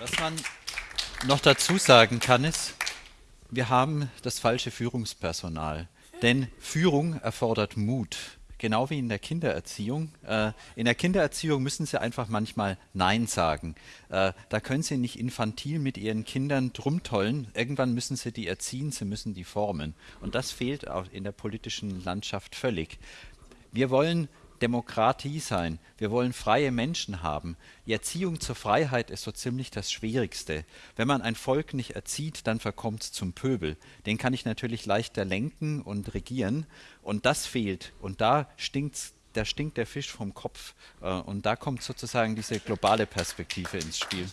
Was man noch dazu sagen kann, ist, wir haben das falsche Führungspersonal. Denn Führung erfordert Mut. Genau wie in der Kindererziehung. Äh, in der Kindererziehung müssen Sie einfach manchmal Nein sagen. Äh, da können Sie nicht infantil mit Ihren Kindern drumtollen. Irgendwann müssen Sie die erziehen, Sie müssen die formen. Und das fehlt auch in der politischen Landschaft völlig. Wir wollen Demokratie sein. Wir wollen freie Menschen haben. Die Erziehung zur Freiheit ist so ziemlich das Schwierigste. Wenn man ein Volk nicht erzieht, dann verkommt es zum Pöbel. Den kann ich natürlich leichter lenken und regieren. Und das fehlt. Und da stinkt's da stinkt der Fisch vom Kopf. Äh, und da kommt sozusagen diese globale Perspektive ins Spiel.